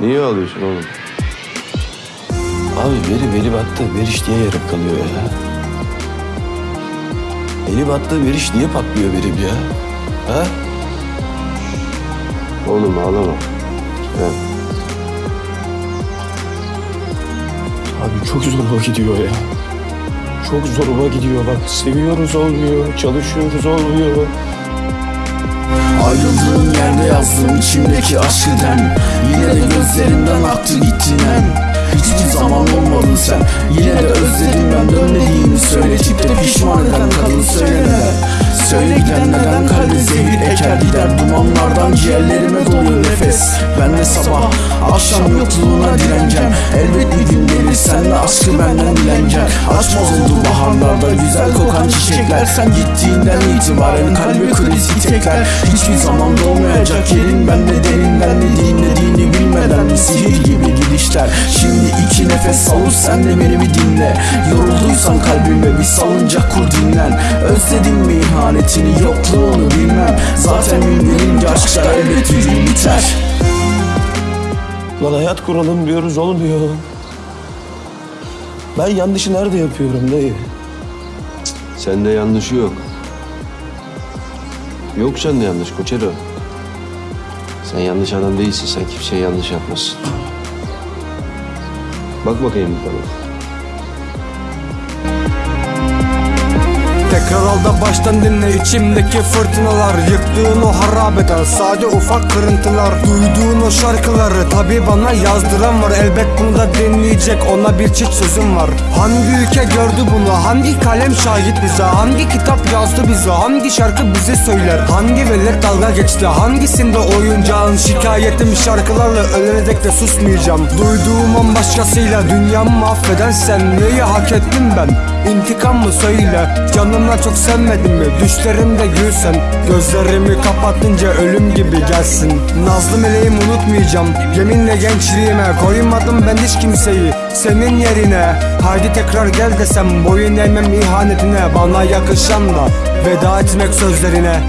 Niye ağlıyorsun oğlum? Abi veri veri battı. Veriş niye yarım kalıyor ya? Eli battı veriş niye patlıyor verim ya? Ha? Oğlum ağlama. Evet. Abi çok zoruma gidiyor ya. Çok zoruma gidiyor bak. Seviyoruz olmuyor, çalışıyoruz olmuyor. Ayrıldığım yerde yazdım içimdeki aşkı dem. Yine de gözlerimden aktı gitti nem. Hiçbir zaman olmadın sen. Yine de özledim ben. Dönmediğimi söyletip de pişman eden kadın söyleme Söyle giden neden kalbe zehir eker gider. Dumanlardan ciğerlerime doluyor nefes. Ben de sabah akşam yokluğuna direneceğim Elbet bir gün senle aşkı benden dileneceğim Açmaz oldu baharlarda güzel kokan çiçekler. Sen gittiğinden itibaren kalbe kriz itekler Hiçbir zaman dolmayacak yerin bende derinden ne dinlediğini bilmeden sihir gibi gidişler. Şimdi iki nefes savur sen de beni bir dinle. Yorulduysan kalbime bir salıncak kur dinlen. Özledim mi ihanetini yokluğunu bilmem. Zaten gün gelince aşklar elbet bir biter. Lan hayat kuralım diyoruz olmuyor. Ben yanlışı nerede yapıyorum dayı? Sende yanlışı yok. Yok sende yanlış Koçero. Sen yanlış adam değilsin. Sen kimseye yanlış yapmazsın. Bak bakayım bir bana. Tekrar baştan dinle içimdeki fırtınalar. Yıktığın o harabeden sade ufak kırıntılar. Duyduğun o şarkıları tabi bana yazdıran var. Elbet bunu da dinleyecek ona bir çift sözüm var. Hangi ülke gördü bunu? Hangi kalem şahit bize? Hangi kitap yazdı bize? Hangi şarkı bize söyler? Hangi velet dalga geçti? Hangisinde oyuncağın Şikayetim? Şarkılarla ölene dek de susmayacağım. Duyduğum an başkasıyla dünyamı mahveden sen Neyi hak ettim ben? İntikam mı söyle Canımdan çok sevmedin mi? Düşlerimde gülsen Gözlerimi kapatınca ölüm gibi gelsin. Nazlı meleğim unutmayacağım Yeminle gençliğime Koymadım ben hiç kimseyi. Senin yerine Haydi tekrar gel desem Boyun eğmem ihanetine Bana yakışan da Veda etmek sözlerine